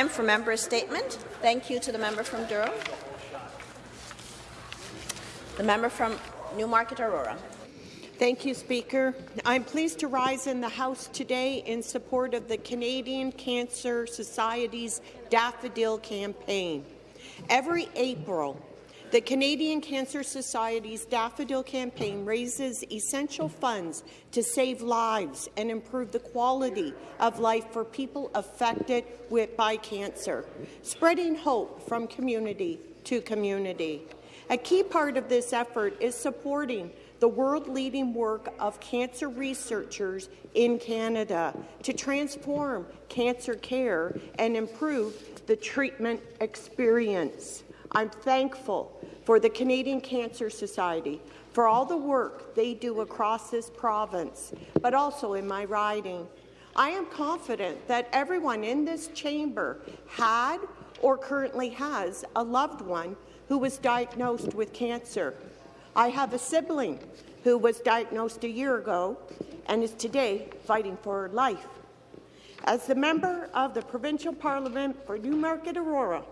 Time for member statement. Thank you to the member from Durham. The member from Newmarket Aurora. Thank you, Speaker. I'm pleased to rise in the House today in support of the Canadian Cancer Society's Daffodil campaign. Every April, the Canadian Cancer Society's Daffodil campaign raises essential funds to save lives and improve the quality of life for people affected with, by cancer, spreading hope from community to community. A key part of this effort is supporting the world-leading work of cancer researchers in Canada to transform cancer care and improve the treatment experience. I'm thankful for the Canadian Cancer Society for all the work they do across this province, but also in my riding. I am confident that everyone in this chamber had or currently has a loved one who was diagnosed with cancer. I have a sibling who was diagnosed a year ago and is today fighting for her life. As the member of the Provincial Parliament for Newmarket Aurora,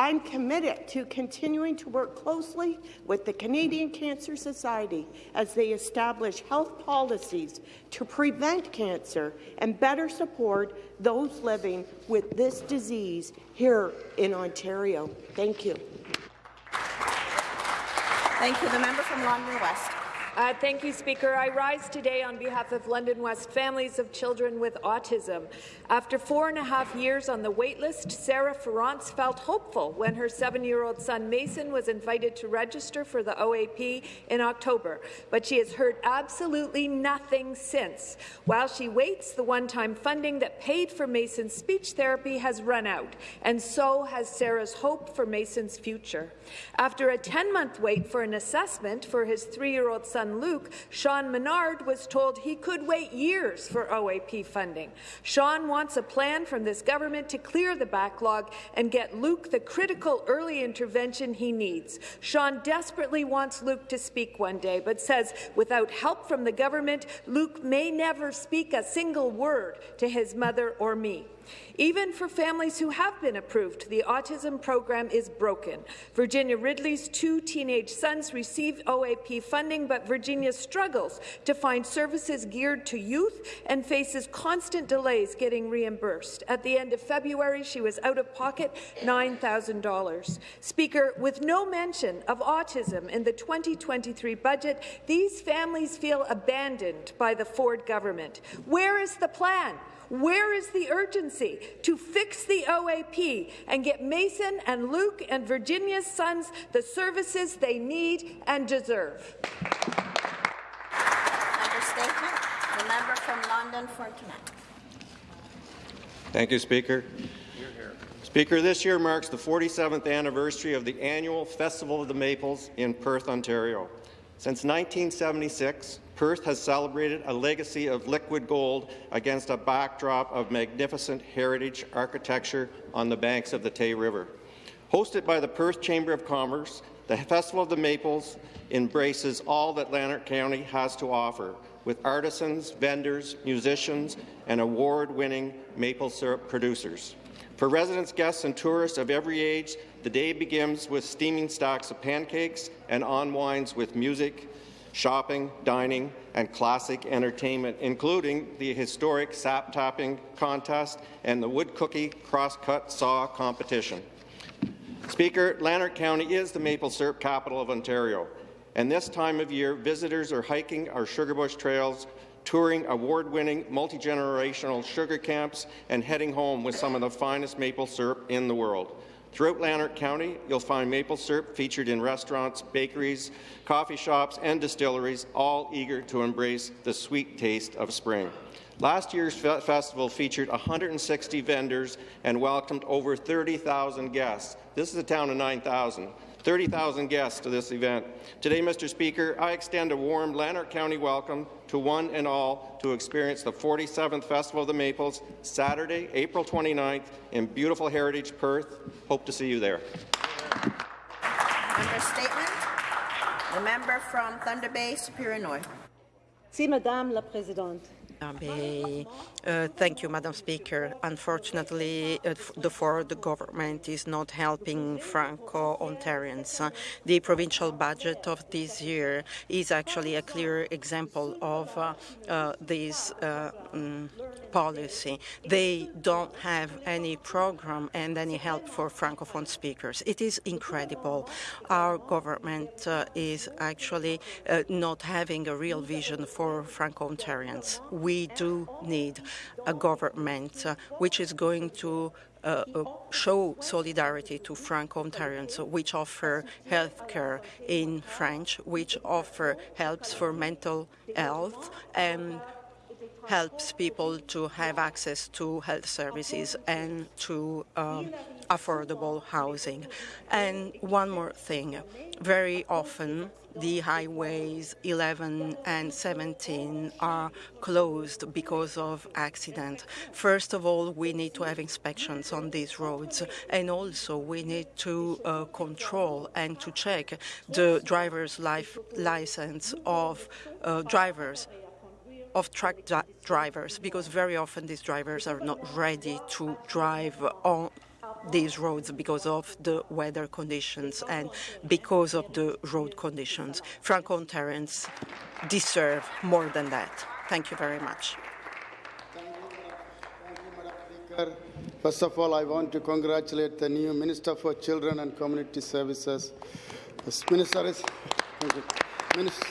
I'm committed to continuing to work closely with the Canadian Cancer Society as they establish health policies to prevent cancer and better support those living with this disease here in Ontario. Thank you. Thank you. The member from London West. Uh, thank you, Speaker. I rise today on behalf of London West families of children with autism. After four and a half years on the waitlist, Sarah Ferrance felt hopeful when her seven-year-old son Mason was invited to register for the OAP in October, but she has heard absolutely nothing since. While she waits, the one-time funding that paid for Mason's speech therapy has run out, and so has Sarah's hope for Mason's future. After a 10-month wait for an assessment for his three-year-old son son Luke, Sean Menard was told he could wait years for OAP funding. Sean wants a plan from this government to clear the backlog and get Luke the critical early intervention he needs. Sean desperately wants Luke to speak one day, but says without help from the government, Luke may never speak a single word to his mother or me. Even for families who have been approved, the autism program is broken. Virginia Ridley's two teenage sons receive OAP funding, but Virginia struggles to find services geared to youth and faces constant delays getting reimbursed. At the end of February, she was out of pocket $9,000. Speaker, with no mention of autism in the 2023 budget, these families feel abandoned by the Ford government. Where is the plan? Where is the urgency to fix the OAP and get Mason and Luke and Virginia's sons the services they need and deserve? Member. The member from Lanark Frontenac. Thank you, Speaker. Speaker, this year marks the 47th anniversary of the annual Festival of the Maples in Perth, Ontario. Since 1976, Perth has celebrated a legacy of liquid gold against a backdrop of magnificent heritage architecture on the banks of the Tay River. Hosted by the Perth Chamber of Commerce, the Festival of the Maples embraces all that Lanark County has to offer, with artisans, vendors, musicians, and award-winning maple syrup producers. For residents, guests, and tourists of every age, the day begins with steaming stacks of pancakes and unwinds with music, shopping, dining, and classic entertainment, including the historic sap tapping contest and the wood cookie crosscut saw competition. Speaker, Lanark County is the maple syrup capital of Ontario, and this time of year, visitors are hiking our Sugarbush trails, touring award-winning multi-generational sugar camps, and heading home with some of the finest maple syrup in the world. Throughout Lanark County, you'll find maple syrup featured in restaurants, bakeries, coffee shops, and distilleries, all eager to embrace the sweet taste of spring. Last year's fe festival featured 160 vendors and welcomed over 30,000 guests. This is a town of 9,000. 30,000 guests to this event. Today, Mr. Speaker, I extend a warm Lanark County welcome to one and all to experience the 47th Festival of the Maples, Saturday, April 29th, in beautiful Heritage Perth. Hope to see you there. Member statement. The member from Thunder Bay, Superior North. Merci, Madame la Présidente. Uh, thank you, Madam Speaker. Unfortunately, uh, the Ford government is not helping Franco-Ontarians. Uh, the provincial budget of this year is actually a clear example of uh, uh, this um, policy. They don't have any program and any help for Francophone speakers. It is incredible. Our government is actually not having a real vision for Franco-Ontarians. We do need a government uh, which is going to uh, uh, show solidarity to Franco-Ontarians, which offer health care in French, which offer helps for mental health, and helps people to have access to health services and to um, affordable housing. And one more thing, very often the highways 11 and 17 are closed because of accident. First of all, we need to have inspections on these roads, and also we need to uh, control and to check the driver's life license of uh, drivers of truck drivers because very often these drivers are not ready to drive on these roads because of the weather conditions and because of the road conditions. Franco-Ontarians deserve more than that. Thank you very much. Thank you Madam Speaker, First of all, I want to congratulate the new Minister for Children and Community Services. This minister is. Minister,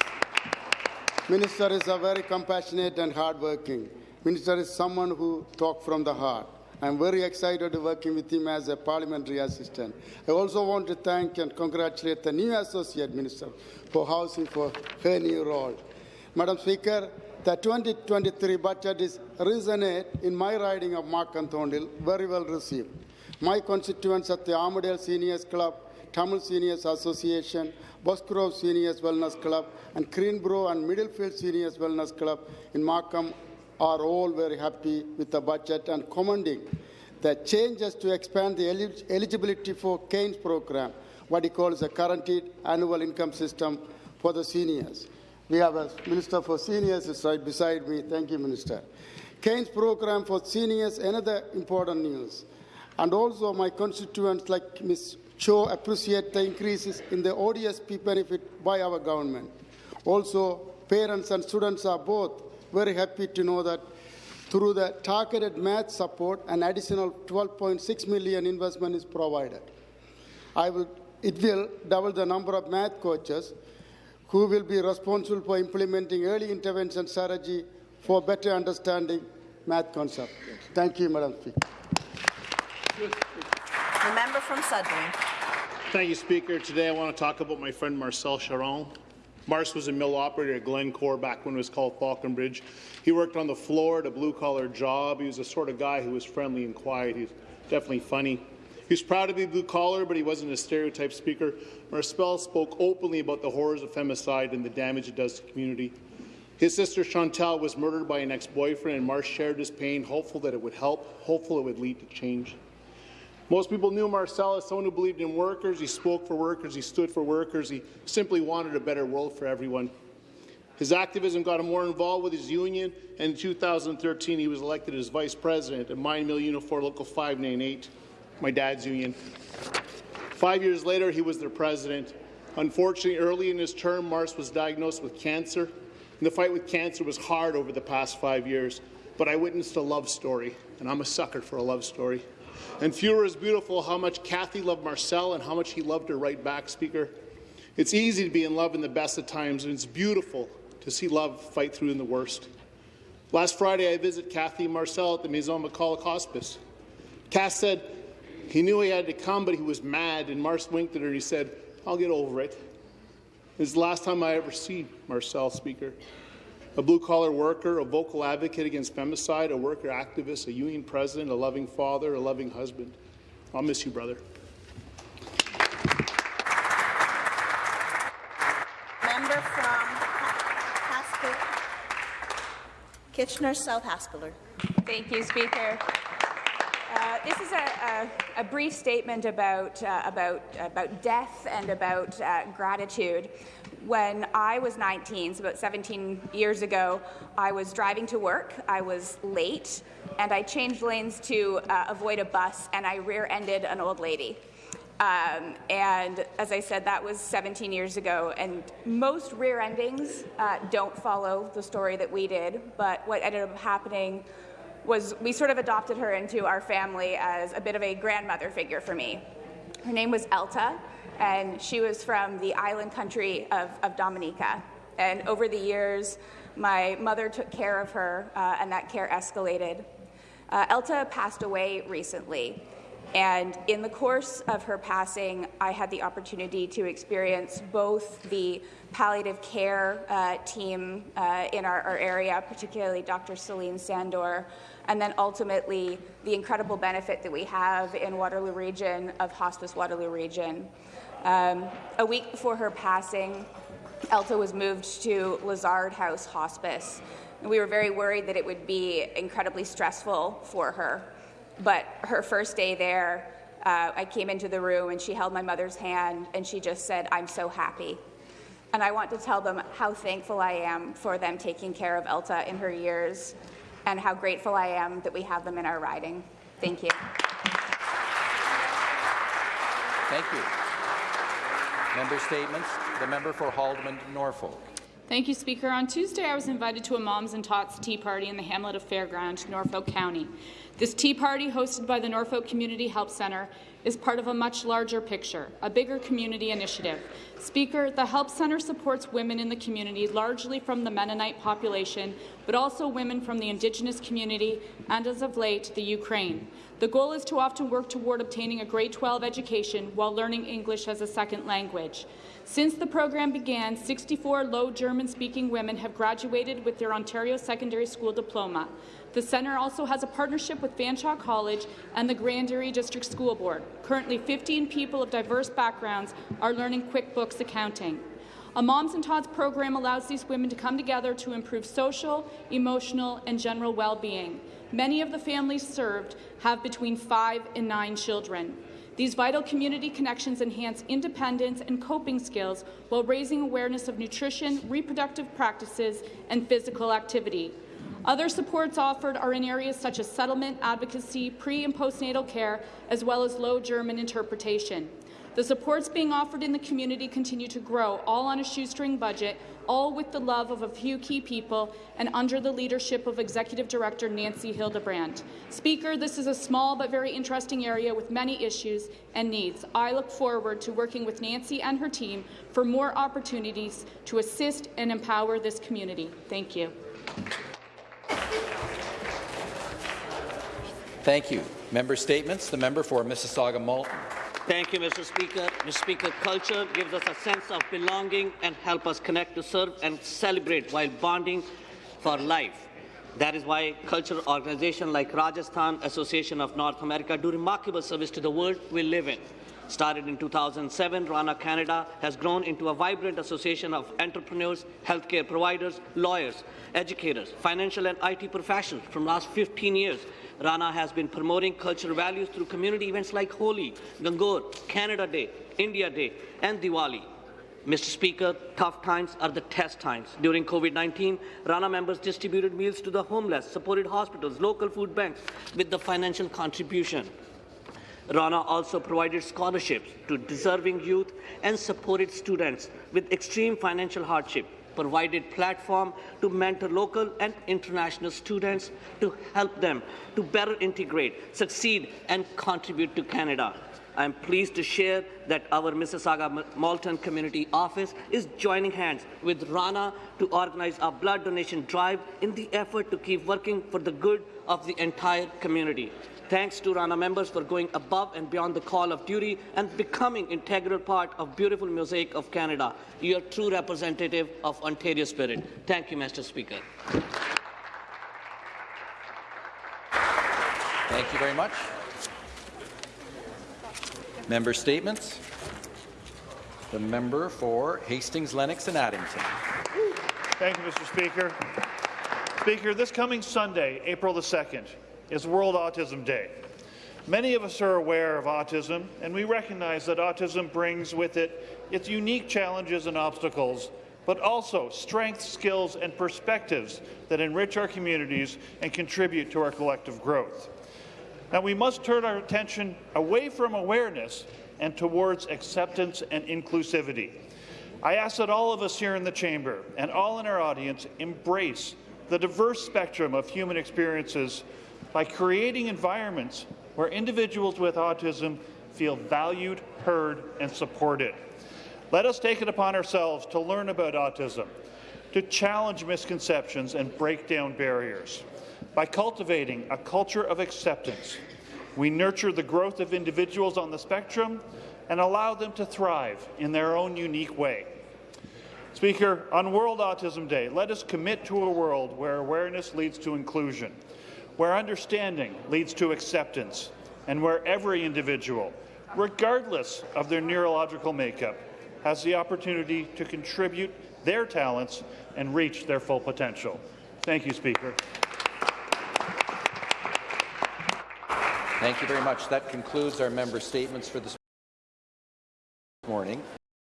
minister is a very compassionate and hardworking. Minister is someone who talks from the heart. I'm very excited to working with him as a parliamentary assistant. I also want to thank and congratulate the new associate minister for housing for her new role. Madam Speaker, the 2023 budget is resonate in my riding of Markham Thornhill, very well received. My constituents at the Armadale Seniors Club, Tamil Seniors Association, Boxgrove Seniors Wellness Club, and Greensborough and Middlefield Seniors Wellness Club in Markham are all very happy with the budget and commending the changes to expand the eligibility for GAINS program, what he calls a guaranteed annual income system for the seniors. We have a Minister for Seniors right beside me. Thank you, Minister. GAINS program for seniors, another important news. And also my constituents like Ms. Cho appreciate the increases in the ODSP benefit by our government. Also, parents and students are both very happy to know that through the targeted math support, an additional 12.6 million investment is provided. I will, it will double the number of math coaches who will be responsible for implementing early intervention strategy for better understanding math concept. Thank you, Madam Speaker. The member from Sudbury. Thank you, Speaker. Today I want to talk about my friend Marcel Charon. Mars was a mill operator at Glencore back when it was called Falconbridge. He worked on the floor at a blue-collar job. He was the sort of guy who was friendly and quiet. He's definitely funny. He was proud to be blue-collar, but he wasn't a stereotype speaker. Marcel spoke openly about the horrors of femicide and the damage it does to community. His sister Chantal was murdered by an ex-boyfriend, and Marsh shared his pain, hopeful that it would help, hopeful it would lead to change. Most people knew Marcel as someone who believed in workers. He spoke for workers. He stood for workers. He simply wanted a better world for everyone. His activism got him more involved with his union, and in 2013 he was elected as vice president at Mine Mill Unifor Local 598, my dad's union. Five years later, he was their president. Unfortunately, early in his term, Mars was diagnosed with cancer. And the fight with cancer was hard over the past five years, but I witnessed a love story, and I'm a sucker for a love story. And fewer is beautiful how much Kathy loved Marcel and how much he loved her right back, Speaker. It's easy to be in love in the best of times, and it's beautiful to see love fight through in the worst. Last Friday, I visited Kathy and Marcel at the Maison McCulloch Hospice. Cass said he knew he had to come, but he was mad, and Mars winked at her and he said, I'll get over it. It's the last time I ever see Marcel, Speaker. A blue-collar worker, a vocal advocate against femicide, a worker activist, a union president, a loving father, a loving husband. I'll miss you, brother. Member from Haskell, Kitchener South Hespeler. Thank you, Speaker. Uh, this is a, a, a, brief statement about, uh, about, about death and about uh, gratitude. When I was 19, so about 17 years ago, I was driving to work. I was late, and I changed lanes to uh, avoid a bus, and I rear-ended an old lady. Um, and as I said, that was 17 years ago, and most rear endings uh, don't follow the story that we did. But what ended up happening was we sort of adopted her into our family as a bit of a grandmother figure for me. Her name was Elta, and she was from the island country of, of Dominica. And over the years, my mother took care of her, uh, and that care escalated. Uh, Elta passed away recently. And in the course of her passing, I had the opportunity to experience both the palliative care uh, team uh, in our, our, area, particularly Dr. Celine Sandor, and then ultimately the incredible benefit that we have in Waterloo Region of Hospice Waterloo Region. Um, a week before her passing, Elta was moved to Lisaard House Hospice. We were very worried that it would be incredibly stressful for her. But her first day there, uh, I came into the room and she held my mother's hand and she just said, I'm so happy. And I want to tell them how thankful I am for them taking care of Elta in her years and how grateful I am that we have them in our riding. Thank you. Thank you. Member statements. The member for Haldimand Norfolk. Thank you, Speaker. On Tuesday, I was invited to a Moms and Tots tea party in the hamlet of Fairground, Norfolk County. This tea party, hosted by the Norfolk Community Help Centre, is part of a much larger picture, a bigger community initiative. Speaker, the Help Centre supports women in the community, largely from the Mennonite population, but also women from the Indigenous community and, as of late, the Ukraine. The goal is to often work toward obtaining a grade 12 education while learning English as a second language. Since the program began, 64 Low German-speaking women have graduated with their Ontario Secondary School diploma. The centre also has a partnership with Fanshawe College and the Grand Erie District School Board. Currently, 15 people of diverse backgrounds are learning QuickBooks accounting. A Moms and Tots program allows these women to come together to improve social, emotional, and general well-being. Many of the families served have between five and nine children. These vital community connections enhance independence and coping skills while raising awareness of nutrition, reproductive practices, and physical activity. Other supports offered are in areas such as settlement, advocacy, pre- and postnatal care, as well as Low German interpretation. The supports being offered in the community continue to grow, all on a shoestring budget, all with the love of a few key people and under the leadership of Executive Director Nancy Hildebrand. Speaker, this is a small but very interesting area with many issues and needs. I look forward to working with Nancy and her team for more opportunities to assist and empower this community. Thank you. Thank you. Member statements. The member for Mississauga Malton. Thank you, Mr. Speaker. Mr. Speaker, culture gives us a sense of belonging and help us connect to serve and celebrate while bonding for life. That is why cultural organizations like Rajasthan Association of North America do remarkable service to the world we live in. Started in 2007, Rana Canada has grown into a vibrant association of entrepreneurs, healthcare providers, lawyers, educators, financial and IT professionals from last 15 years. Rana has been promoting cultural values through community events like Holi, Gangaur, Canada Day, India Day, and Diwali. Mr. Speaker, tough times are the test times. During COVID-19, Rana members distributed meals to the homeless, supported hospitals, local food banks with the financial contribution. Rana also provided scholarships to deserving youth and supported students with extreme financial hardship, provided platform to mentor local and international students to help them to better integrate, succeed, and contribute to Canada. I am pleased to share that our Mississauga Malton Community Office is joining hands with Rana to organize a blood donation drive in the effort to keep working for the good of the entire community. Thanks to Rana members for going above and beyond the call of duty and becoming integral part of beautiful mosaic of Canada. You are true representative of Ontario spirit. Thank you, Mr. Speaker. Thank you very much. Member statements. The member for Hastings, Lennox and Addington. Thank you, Mr. Speaker. Speaker, this coming Sunday, April the 2nd, is World Autism Day. Many of us are aware of autism, and we recognize that autism brings with it its unique challenges and obstacles, but also strengths, skills, and perspectives that enrich our communities and contribute to our collective growth. Now, we must turn our attention away from awareness and towards acceptance and inclusivity. I ask that all of us here in the chamber and all in our audience embrace the diverse spectrum of human experiences by creating environments where individuals with autism feel valued, heard, and supported. Let us take it upon ourselves to learn about autism, to challenge misconceptions and break down barriers. By cultivating a culture of acceptance, we nurture the growth of individuals on the spectrum and allow them to thrive in their own unique way. Speaker, on World Autism Day, let us commit to a world where awareness leads to inclusion, where understanding leads to acceptance, and where every individual, regardless of their neurological makeup, has the opportunity to contribute their talents and reach their full potential. Thank you, Speaker. Thank you very much. That concludes our member statements for this.